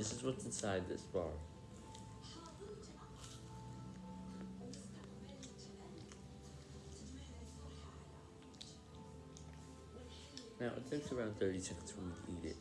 This is what's inside this bar. Now, it takes around 30 seconds for me to eat it.